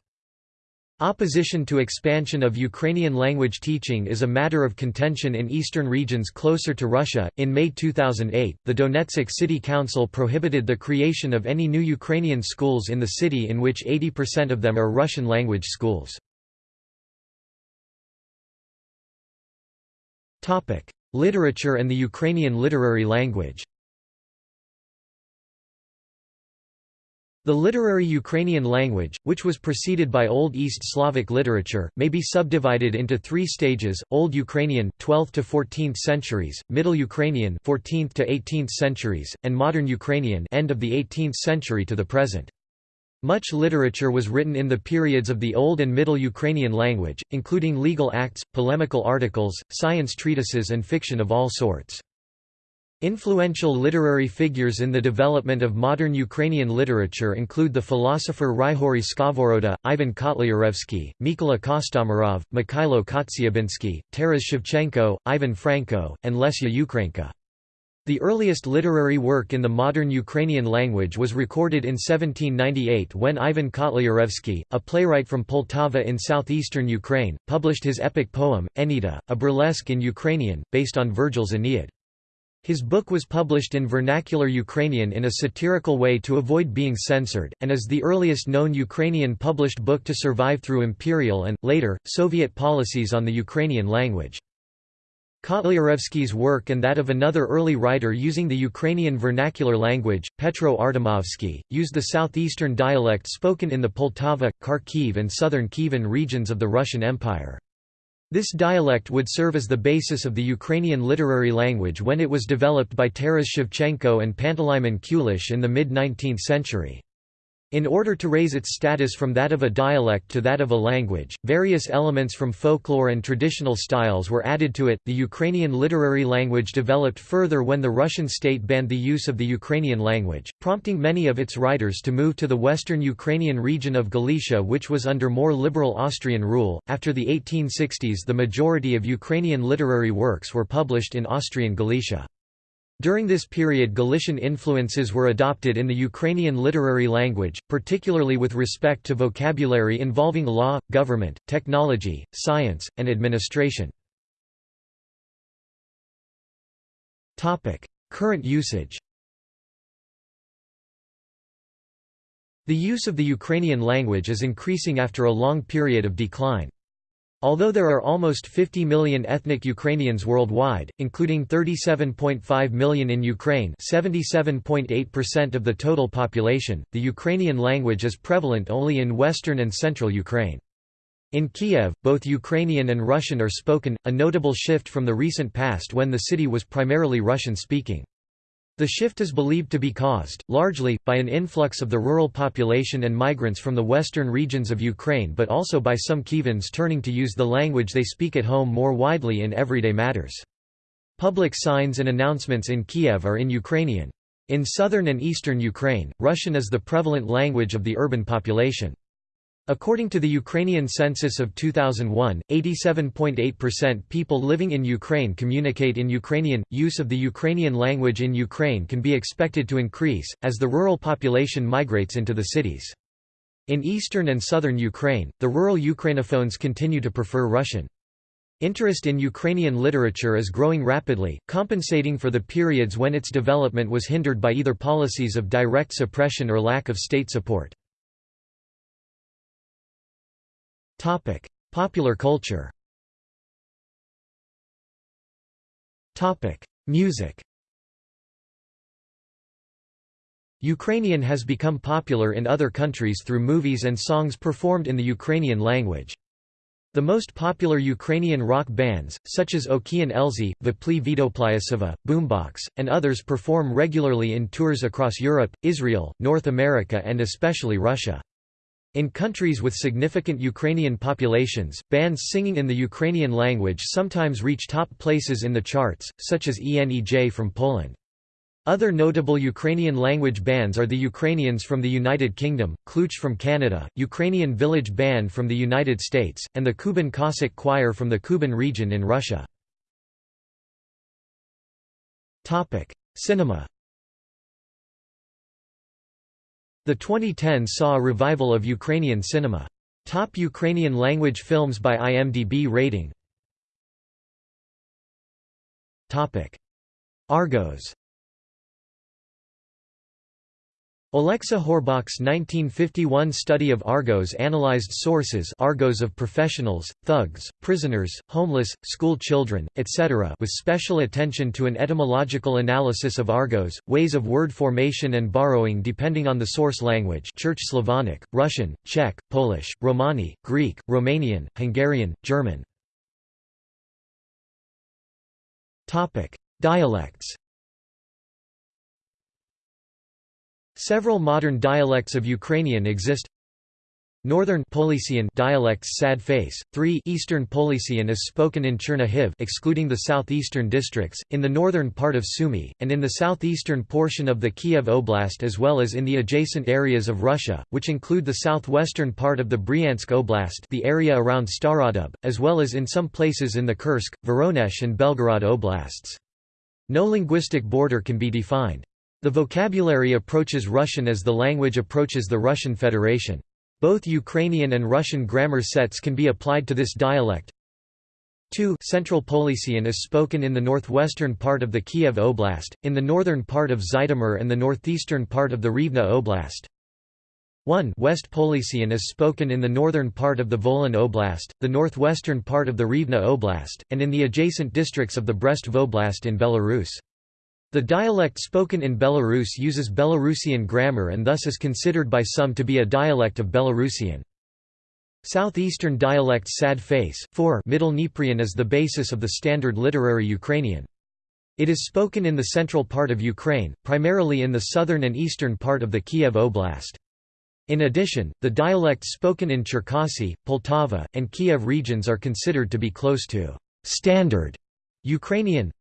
Opposition to expansion of Ukrainian language teaching is a matter of contention in eastern regions closer to Russia. In May 2008, the Donetsk City Council prohibited the creation of any new Ukrainian schools in the city in which 80% of them are Russian language schools. Topic: Literature and the Ukrainian literary language. The literary Ukrainian language, which was preceded by Old East Slavic literature, may be subdivided into three stages: Old Ukrainian 12th to 14th centuries, Middle Ukrainian 14th to 18th centuries, and Modern Ukrainian end of the 18th century to the present. Much literature was written in the periods of the Old and Middle Ukrainian language, including legal acts, polemical articles, science treatises and fiction of all sorts. Influential literary figures in the development of modern Ukrainian literature include the philosopher Ryhorij Skovoroda, Ivan Kotlyarevsky, Mykola Kostomarov, Mykhailo Kotsiubynsky, Taras Shevchenko, Ivan Franko, and Lesya Ukrainka. The earliest literary work in the modern Ukrainian language was recorded in 1798 when Ivan Kotlyarevsky, a playwright from Poltava in southeastern Ukraine, published his epic poem, Eneyida, a burlesque in Ukrainian, based on Virgil's Aeneid. His book was published in vernacular Ukrainian in a satirical way to avoid being censored, and is the earliest known Ukrainian published book to survive through imperial and, later, Soviet policies on the Ukrainian language. Kotlyarevsky's work and that of another early writer using the Ukrainian vernacular language, Petro Artemovsky, used the southeastern dialect spoken in the Poltava, Kharkiv and southern Kievan regions of the Russian Empire. This dialect would serve as the basis of the Ukrainian literary language when it was developed by Taras Shevchenko and Panteleimon Kulish in the mid-19th century. In order to raise its status from that of a dialect to that of a language, various elements from folklore and traditional styles were added to it. The Ukrainian literary language developed further when the Russian state banned the use of the Ukrainian language, prompting many of its writers to move to the western Ukrainian region of Galicia, which was under more liberal Austrian rule. After the 1860s, the majority of Ukrainian literary works were published in Austrian Galicia. During this period Galician influences were adopted in the Ukrainian literary language, particularly with respect to vocabulary involving law, government, technology, science, and administration. Current usage The use of the Ukrainian language is increasing after a long period of decline. Although there are almost 50 million ethnic Ukrainians worldwide, including 37.5 million in Ukraine 77.8% of the total population, the Ukrainian language is prevalent only in western and central Ukraine. In Kiev, both Ukrainian and Russian are spoken, a notable shift from the recent past when the city was primarily Russian-speaking. The shift is believed to be caused, largely, by an influx of the rural population and migrants from the western regions of Ukraine but also by some Kievans turning to use the language they speak at home more widely in everyday matters. Public signs and announcements in Kiev are in Ukrainian. In southern and eastern Ukraine, Russian is the prevalent language of the urban population. According to the Ukrainian census of 2001, 87.8% people living in Ukraine communicate in Ukrainian. Use of the Ukrainian language in Ukraine can be expected to increase, as the rural population migrates into the cities. In eastern and southern Ukraine, the rural Ukrainophones continue to prefer Russian. Interest in Ukrainian literature is growing rapidly, compensating for the periods when its development was hindered by either policies of direct suppression or lack of state support. Topic: Popular culture. Topic: Music. Ukrainian has become popular in other countries through movies and songs performed in the Ukrainian language. The most popular Ukrainian rock bands, such as Okean Elzy, Vopli Vidoplyasova, Boombox, and others perform regularly in tours across Europe, Israel, North America and especially Russia. In countries with significant Ukrainian populations, bands singing in the Ukrainian language sometimes reach top places in the charts, such as ENEJ from Poland. Other notable Ukrainian language bands are the Ukrainians from the United Kingdom, Klooch from Canada, Ukrainian Village Band from the United States, and the Kuban Cossack Choir from the Kuban region in Russia. Cinema The 2010s saw a revival of Ukrainian cinema. Top Ukrainian language films by IMDb rating. Argots Oleksy Horbach's 1951 study of argots analyzed sources argots of professionals, thugs, prisoners, homeless, school children, etc. with special attention to an etymological analysis of argots, ways of word formation and borrowing depending on the source language Church Slavonic, Russian, Czech, Polish, Romani, Greek, Romanian, Hungarian, German. Dialects Several modern dialects of Ukrainian exist. Northern Polesian dialects sad face. 3 Eastern Polesian is spoken in Chernihiv excluding the southeastern districts, in the northern part of Sumy, and in the southeastern portion of the Kiev Oblast as well as in the adjacent areas of Russia, which include the southwestern part of the Bryansk Oblast the area around Starodub, as well as in some places in the Kursk, Voronezh and Belgorod Oblasts. No linguistic border can be defined. The vocabulary approaches Russian as the language approaches the Russian Federation. Both Ukrainian and Russian grammar sets can be applied to this dialect. 2 Central Polesian is spoken in the northwestern part of the Kiev Oblast, in the northern part of Zhytomyr and the northeastern part of the Rivne Oblast. 1 West Polesian is spoken in the northern part of the Volyn Oblast, the northwestern part of the Rivne Oblast, and in the adjacent districts of the Brest Voblast in Belarus. The dialect spoken in Belarus uses Belarusian grammar and thus is considered by some to be a dialect of Belarusian. Southeastern dialects sad face 4 Middle Dnieprian is the basis of the standard literary Ukrainian. It is spoken in the central part of Ukraine, primarily in the southern and eastern part of the Kiev Oblast. In addition, the dialects spoken in Cherkasy, Poltava, and Kiev regions are considered to be close to «standard» Ukrainian,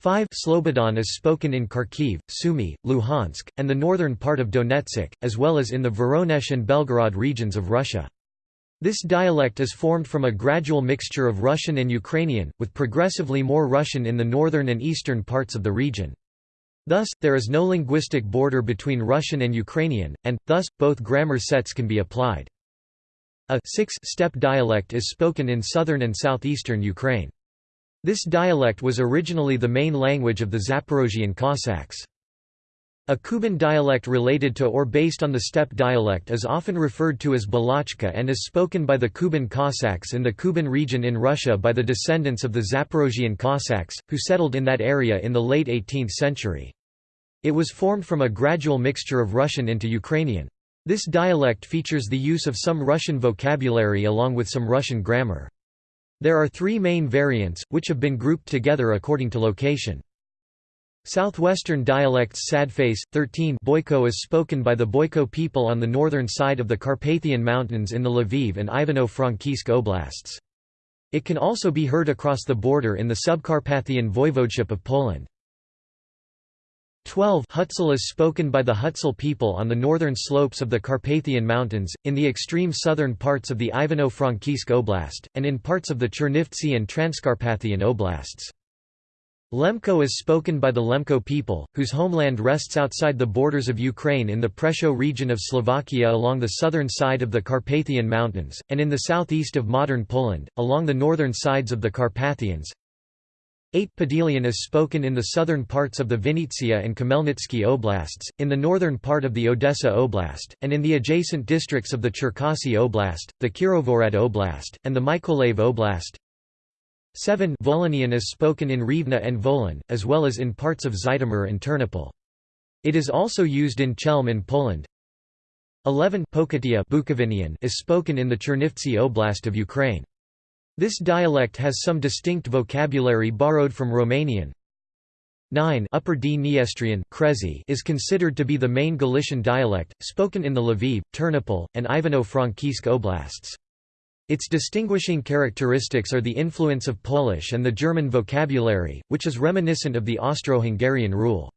5 Slobozhan is spoken in Kharkiv, Sumy, Luhansk, and the northern part of Donetsk, as well as in the Voronezh and Belgorod regions of Russia. This dialect is formed from a gradual mixture of Russian and Ukrainian, with progressively more Russian in the northern and eastern parts of the region. Thus, there is no linguistic border between Russian and Ukrainian, and, thus, both grammar sets can be applied. A six-step dialect is spoken in southern and southeastern Ukraine. This dialect was originally the main language of the Zaporozhian Cossacks. A Kuban dialect related to or based on the steppe dialect is often referred to as Balachka and is spoken by the Kuban Cossacks in the Kuban region in Russia by the descendants of the Zaporozhian Cossacks, who settled in that area in the late 18th century. It was formed from a gradual mixture of Russian into Ukrainian. This dialect features the use of some Russian vocabulary along with some Russian grammar. There are three main variants, which have been grouped together according to location. Southwestern dialects Sadface, 13 Boyko is spoken by the Boyko people on the northern side of the Carpathian Mountains in the Lviv and Ivano-Frankivsk oblasts. It can also be heard across the border in the Subcarpathian voivodeship of Poland. 12 Hutsul is spoken by the Hutsul people on the northern slopes of the Carpathian Mountains, in the extreme southern parts of the Ivano-Frankivsk Oblast, and in parts of the Chernivtsi and Transcarpathian Oblasts. Lemko is spoken by the Lemko people, whose homeland rests outside the borders of Ukraine in the Prešov region of Slovakia along the southern side of the Carpathian Mountains, and in the southeast of modern Poland, along the northern sides of the Carpathians. 8 Podilian is spoken in the southern parts of the Vinnytsia and Khmelnytsky oblasts, in the northern part of the Odessa oblast, and in the adjacent districts of the Cherkasy oblast, the Kirovohrad oblast, and the Mykolaiv oblast. 7 Volhynian is spoken in Rivne and Volyn, as well as in parts of Zhytomyr and Ternopil. It is also used in Chelm in Poland. 11 Pokuttia is spoken in the Chernivtsi oblast of Ukraine. This dialect has some distinct vocabulary borrowed from Romanian. 9 Upper Dniestrian is considered to be the main Galician dialect, spoken in the Lviv, Ternopil, and Ivano-Frankivsk oblasts. Its distinguishing characteristics are the influence of Polish and the German vocabulary, which is reminiscent of the Austro-Hungarian rule.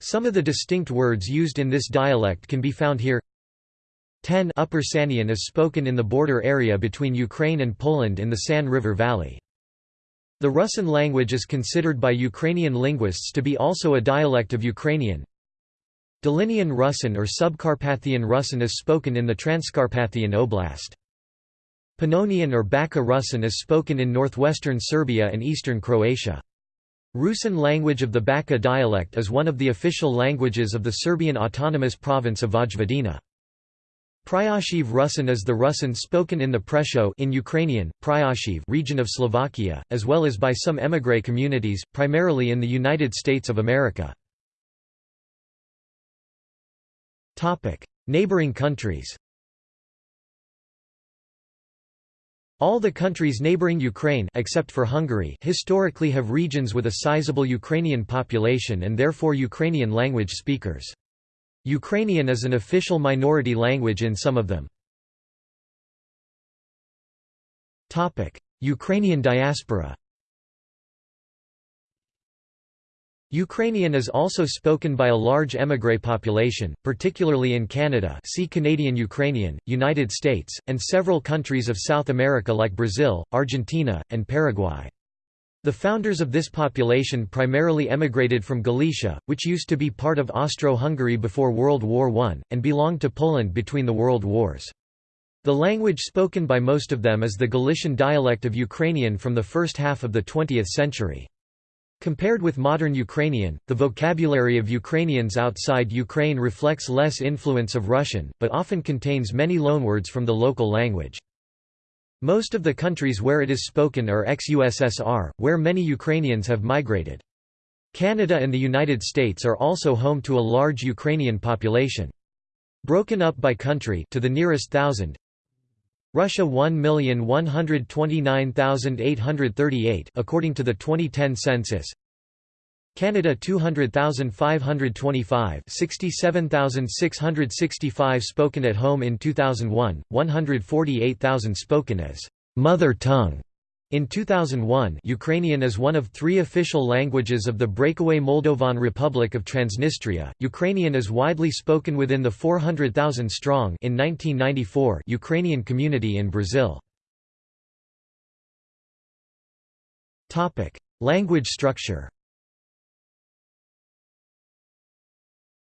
Some of the distinct words used in this dialect can be found here 10 Upper Sanian is spoken in the border area between Ukraine and Poland in the San River Valley. The Rusyn language is considered by Ukrainian linguists to be also a dialect of Ukrainian. Dolinian Rusyn or Subcarpathian Rusyn is spoken in the Transcarpathian Oblast. Pannonian or Baka Rusyn is spoken in northwestern Serbia and eastern Croatia. Rusyn language of the Baka dialect is one of the official languages of the Serbian autonomous province of Vojvodina. Pryashiv Rusyn is the Rusyn spoken in the Prešov in Ukrainian, Pryashiv region of Slovakia, as well as by some émigré communities, primarily in the United States of America. Neighboring countries All the countries neighboring Ukraine except for Hungary historically have regions with a sizable Ukrainian population and therefore Ukrainian language speakers. Ukrainian is an official minority language in some of them. Ukrainian diaspora Ukrainian is also spoken by a large émigré population, particularly in Canada see Canadian Ukrainian, United States, and several countries of South America like Brazil, Argentina, and Paraguay. The founders of this population primarily emigrated from Galicia, which used to be part of Austro-Hungary before World War I, and belonged to Poland between the world wars. The language spoken by most of them is the Galician dialect of Ukrainian from the first half of the 20th century. Compared with modern Ukrainian, the vocabulary of Ukrainians outside Ukraine reflects less influence of Russian, but often contains many loanwords from the local language. Most of the countries where it is spoken are ex-USSR, where many Ukrainians have migrated. Canada and the United States are also home to a large Ukrainian population. Broken up by country to the nearest thousand, Russia 1,129,838 according to the 2010 census. Canada 200,525 67,665 spoken at home in 2001, 148,000 spoken as mother tongue in 2001 Ukrainian is one of three official languages of the breakaway Moldovan Republic of Transnistria. Ukrainian is widely spoken within the 400,000 strong in 1994 Ukrainian community in Brazil. Topic: Language structure.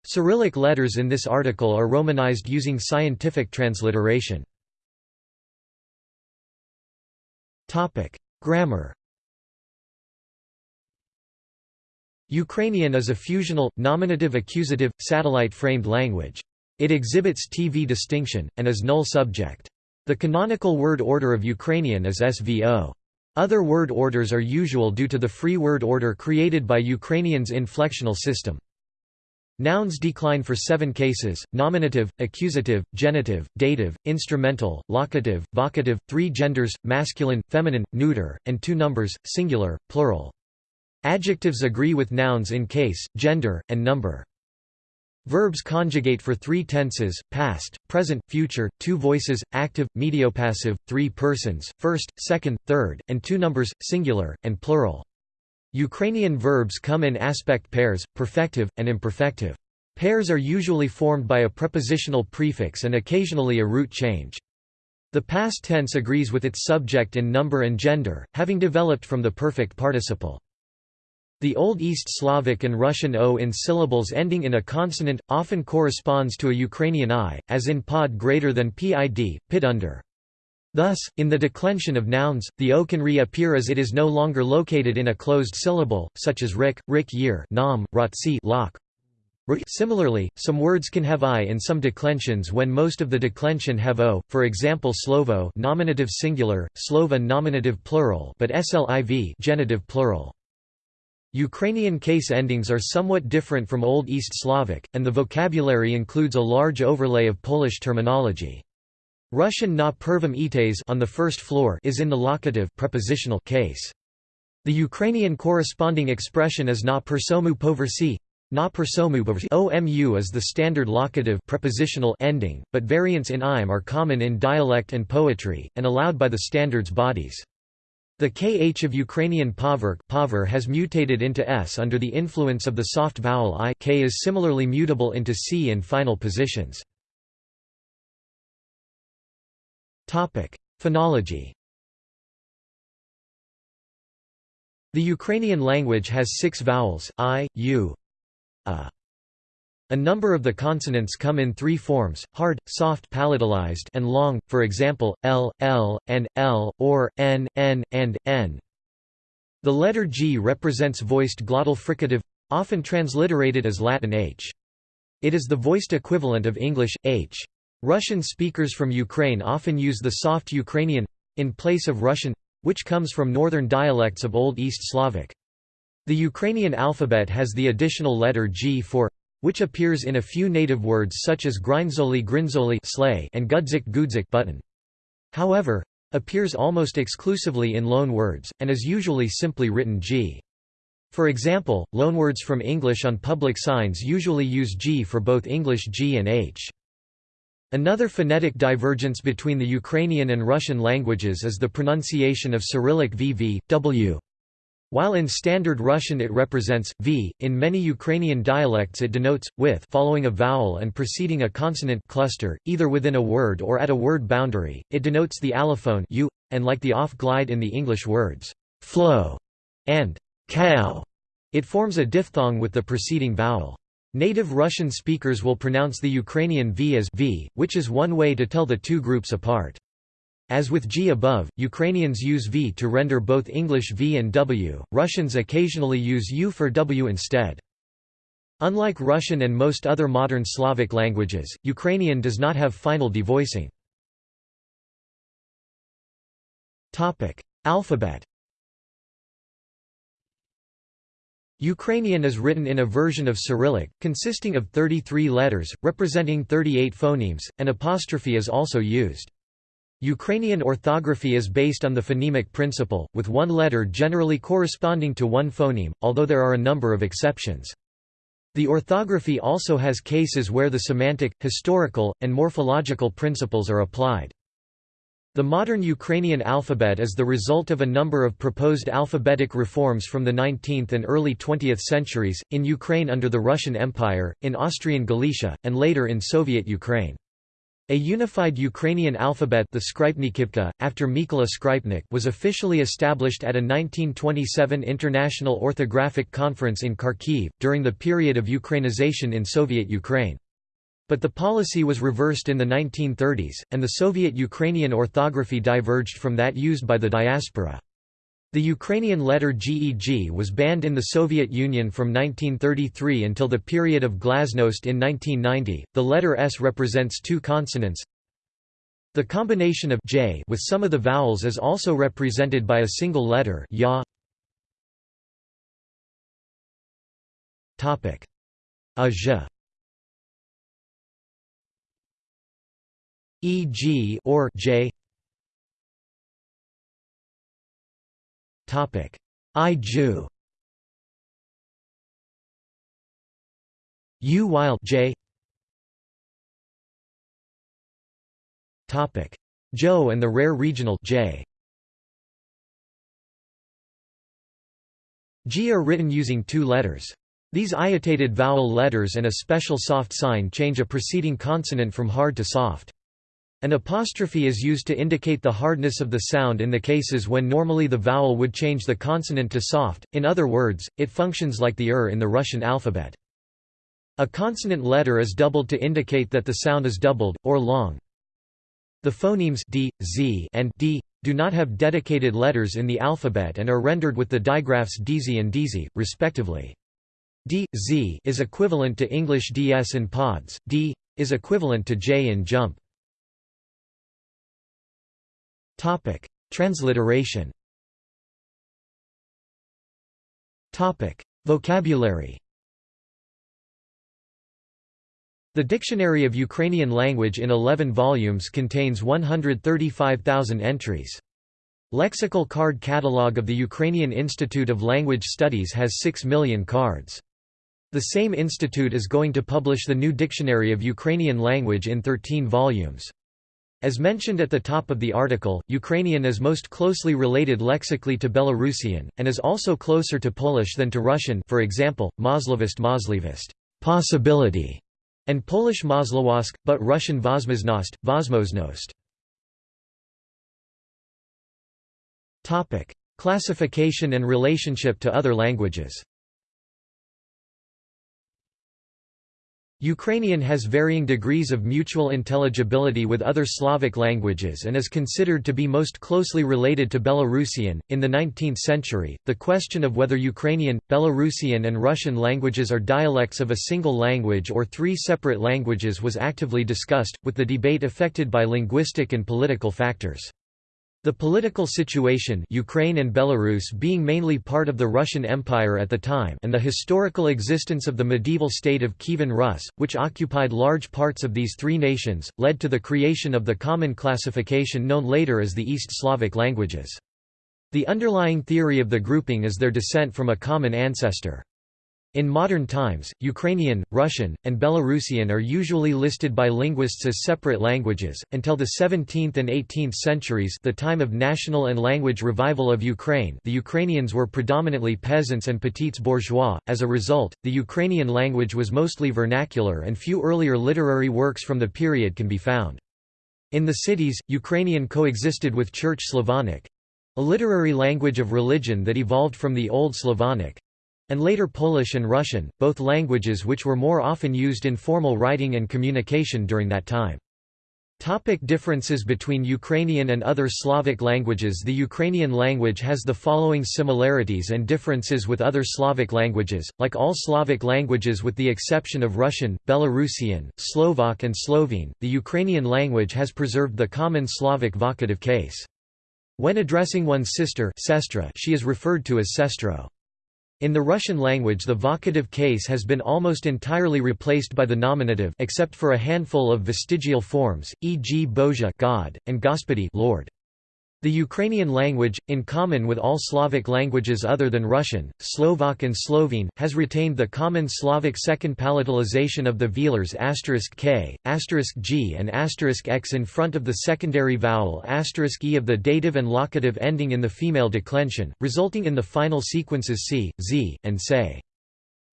Cyrillic letters in this article are romanized using scientific transliteration. Grammar. Ukrainian is a fusional, nominative-accusative, satellite-framed language. It exhibits TV distinction, and is null subject. The canonical word order of Ukrainian is SVO. Other word orders are usual due to the free word order created by Ukrainian's inflectional system. Nouns decline for seven cases, nominative, accusative, genitive, dative, instrumental, locative, vocative, three genders, masculine, feminine, neuter, and two numbers, singular, plural. Adjectives agree with nouns in case, gender, and number. Verbs conjugate for three tenses, past, present, future, two voices, active, mediopassive, three persons, first, second, third, and two numbers, singular, and plural. Ukrainian verbs come in aspect pairs, perfective, and imperfective. Pairs are usually formed by a prepositional prefix and occasionally a root change. The past tense agrees with its subject in number and gender, having developed from the perfect participle. The Old East Slavic and Russian O in syllables ending in a consonant, often corresponds to a Ukrainian I, as in pod greater than pid, pit under. Thus, in the declension of nouns, the o can reappear as it is no longer located in a closed syllable, such as rik, rik year, nam, rotsi, lock. Similarly, some words can have i in some declensions when most of the declension have o, for example slovo nominative singular, slova nominative plural but sliv genitive plural. Ukrainian case endings are somewhat different from Old East Slavic, and the vocabulary includes a large overlay of Polish terminology. Russian na pervam ites on the first floor is in the locative prepositional case. The Ukrainian corresponding expression is na persomu poversi. Na persomu poversi. OMU is the standard locative prepositional ending, but variants in IM are common in dialect and poetry, and allowed by the standards bodies. The kh of Ukrainian pover, pover has mutated into s under the influence of the soft vowel i k is similarly mutable into c in final positions. Topic: Phonology. The Ukrainian language has six vowels, i, u, a. A number of the consonants come in three forms, hard, soft palatalized and long, for example, l, l, and l, or, n, n, and, n. The letter g represents voiced glottal fricative, often transliterated as Latin h. It is the voiced equivalent of English, h. Russian speakers from Ukraine often use the soft Ukrainian in place of Russian which comes from northern dialects of Old East Slavic. The Ukrainian alphabet has the additional letter G for which appears in a few native words such as grinzoli grinzoli and gudzik gudzik button. However, appears almost exclusively in loan words, and is usually simply written G. For example, loanwords from English on public signs usually use G for both English G and H. Another phonetic divergence between the Ukrainian and Russian languages is the pronunciation of Cyrillic VV, W. While in Standard Russian it represents v, in many Ukrainian dialects it denotes with following a vowel and preceding a consonant cluster, either within a word or at a word boundary. It denotes the allophone u, and like the off glide in the English words flow and cow, it forms a diphthong with the preceding vowel. Native Russian speakers will pronounce the Ukrainian v as v, which is one way to tell the two groups apart. As with G above, Ukrainians use V to render both English V and W, Russians occasionally use U for W instead. Unlike Russian and most other modern Slavic languages, Ukrainian does not have final devoicing. Alphabet Ukrainian is written in a version of Cyrillic, consisting of 33 letters, representing 38 phonemes, An apostrophe is also used. Ukrainian orthography is based on the phonemic principle, with one letter generally corresponding to one phoneme, although there are a number of exceptions. The orthography also has cases where the semantic, historical, and morphological principles are applied. The modern Ukrainian alphabet is the result of a number of proposed alphabetic reforms from the 19th and early 20th centuries, in Ukraine under the Russian Empire, in Austrian Galicia, and later in Soviet Ukraine. A unified Ukrainian alphabet the Skrypnykivka, after Mykola Skrypnyk was officially established at a 1927 International Orthographic Conference in Kharkiv, during the period of Ukrainization in Soviet Ukraine. But the policy was reversed in the 1930s, and the Soviet Ukrainian orthography diverged from that used by the diaspora. The Ukrainian letter GEG was banned in the Soviet Union from 1933 until the period of Glasnost in 1990. The letter S represents two consonants. The combination of j with some of the vowels is also represented by a single letter ya. Topic: a e.g. or j Topic: I-Ju. U while J. Topic: Joe and the rare regional J. G are written using two letters. These iotated vowel letters and a special soft sign change a preceding consonant from hard to soft. An apostrophe is used to indicate the hardness of the sound in the cases when normally the vowel would change the consonant to soft, in other words, it functions like the er in the Russian alphabet. A consonant letter is doubled to indicate that the sound is doubled, or long. The phonemes d, z, and d do not have dedicated letters in the alphabet and are rendered with the digraphs dz and dz, respectively. d, z is equivalent to English ds in pods, d is equivalent to j in jump. Topic: Transliteration. Topic: Vocabulary. The Dictionary of Ukrainian Language in 11 volumes contains 135,000 entries. Lexical card catalog of the Ukrainian Institute of Language Studies has 6 million cards. The same institute is going to publish the new Dictionary of Ukrainian Language in 13 volumes. As mentioned at the top of the article, Ukrainian is most closely related lexically to Belarusian, and is also closer to Polish than to Russian for example, Moslovist Moslivist possibility", and Polish Moslowask, but Russian Vosmoznost, Vosmoznost. Classification and relationship to other languages Ukrainian has varying degrees of mutual intelligibility with other Slavic languages and is considered to be most closely related to Belarusian. In the 19th century, the question of whether Ukrainian, Belarusian, and Russian languages are dialects of a single language or three separate languages was actively discussed, with the debate affected by linguistic and political factors. The political situation Ukraine and Belarus being mainly part of the Russian Empire at the time and the historical existence of the medieval state of Kievan Rus, which occupied large parts of these three nations, led to the creation of the common classification known later as the East Slavic languages. The underlying theory of the grouping is their descent from a common ancestor. In modern times, Ukrainian, Russian, and Belarusian are usually listed by linguists as separate languages. Until the 17th and 18th centuries, the time of national and language revival of Ukraine, the Ukrainians were predominantly peasants and petits bourgeois. As a result, the Ukrainian language was mostly vernacular and few earlier literary works from the period can be found. In the cities, Ukrainian coexisted with Church Slavonic, a literary language of religion that evolved from the Old Slavonic, and later Polish and Russian, both languages which were more often used in formal writing and communication during that time. Topic differences between Ukrainian and other Slavic languages The Ukrainian language has the following similarities and differences with other Slavic languages, like all Slavic languages with the exception of Russian, Belarusian, Slovak and Slovene, the Ukrainian language has preserved the common Slavic vocative case. When addressing one's sister sestra, she is referred to as sestro. In the Russian language the vocative case has been almost entirely replaced by the nominative except for a handful of vestigial forms, e.g. Bozha God, and Gospody Lord. The Ukrainian language, in common with all Slavic languages other than Russian, Slovak and Slovene, has retained the common Slavic second palatalization of the velars k, g and x in front of the secondary vowel e of the dative and locative ending in the female declension, resulting in the final sequences c, z, and se.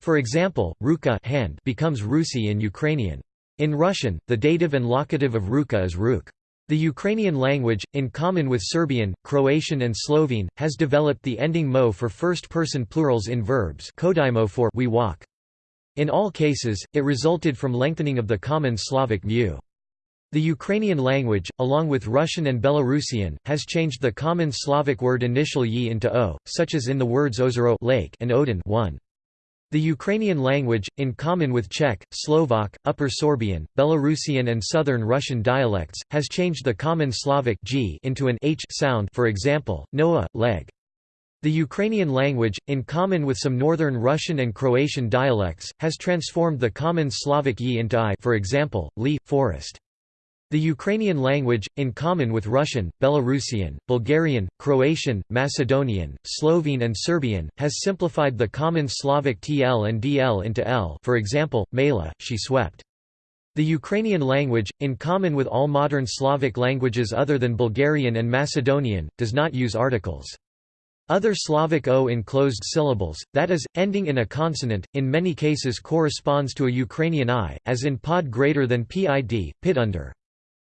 For example, ruka hand becomes rusi in Ukrainian. In Russian, the dative and locative of ruka is ruk. The Ukrainian language, in common with Serbian, Croatian and Slovene, has developed the ending mo for first-person plurals in verbs kodimo for we walk. In all cases, it resulted from lengthening of the common Slavic mu. The Ukrainian language, along with Russian and Belarusian, has changed the common Slavic word initial yi into o, such as in the words ozero lake and odin one. The Ukrainian language, in common with Czech, Slovak, Upper Sorbian, Belarusian and Southern Russian dialects, has changed the common Slavic g into an h sound for example, noa, leg. The Ukrainian language, in common with some Northern Russian and Croatian dialects, has transformed the common Slavic yi into i for example, li, forest. The Ukrainian language, in common with Russian, Belarusian, Bulgarian, Croatian, Macedonian, Slovene and Serbian, has simplified the common Slavic tl and dl into l for example, mela, she swept. The Ukrainian language, in common with all modern Slavic languages other than Bulgarian and Macedonian, does not use articles. Other Slavic o in closed syllables, that is, ending in a consonant, in many cases corresponds to a Ukrainian i, as in pod greater than pid, pit under.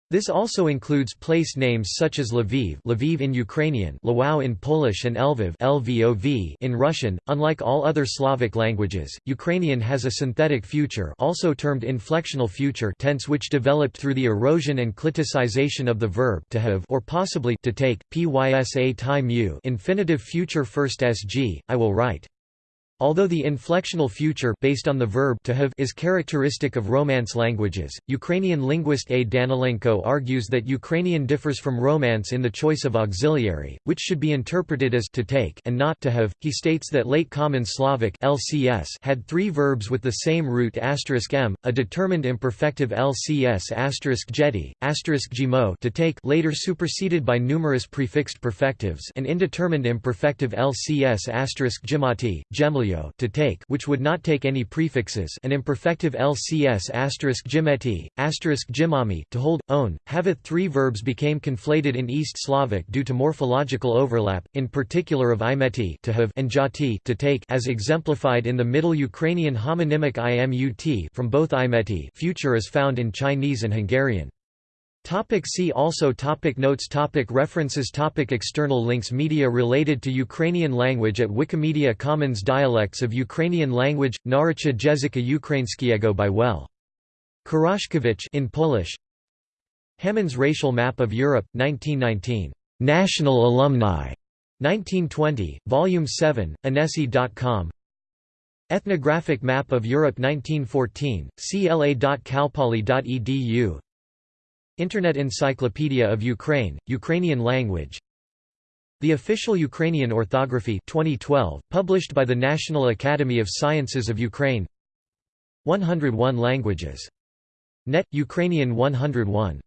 This also includes place names such as Lviv, Lviv in Ukrainian, Lwów in Polish and Lviv, Lvov in Russian. Unlike all other Slavic languages, Ukrainian has a synthetic future, also termed inflectional future tense which developed through the erosion and cliticization of the verb to have or possibly to take. Pysa time infinitive future first sg, I will write. Although the inflectional future based on the verb to have is characteristic of Romance languages, Ukrainian linguist A. Danilenko argues that Ukrainian differs from Romance in the choice of auxiliary, which should be interpreted as to take and not to have. He states that late Common Slavic LCS had three verbs with the same root m, a determined imperfective LCS jeti, gmo to take later superseded by numerous prefixed perfectives an indeterminate imperfective LCS gimati, gemli to take which would not take any prefixes an imperfective lcs asterisk gimeti, asterisk to hold, own, haveth three verbs became conflated in East Slavic due to morphological overlap, in particular of imeti to have and jati to take as exemplified in the Middle Ukrainian homonymic imut from both imeti future is found in Chinese and Hungarian. Topic see also topic Notes topic References topic External links Media related to Ukrainian language at Wikimedia Commons Dialects of Ukrainian language, Naryczna Języka Ukraińskiego by Well. Kuraszkiewicz in Polish Hammond's Racial Map of Europe, 1919. National Alumni. 1920, Volume 7, Anesi.com Ethnographic Map of Europe 1914, cla.calpoly.edu Internet Encyclopedia of Ukraine, Ukrainian language. The Official Ukrainian Orthography 2012, published by the National Academy of Sciences of Ukraine. 101 languages. Net, Ukrainian 101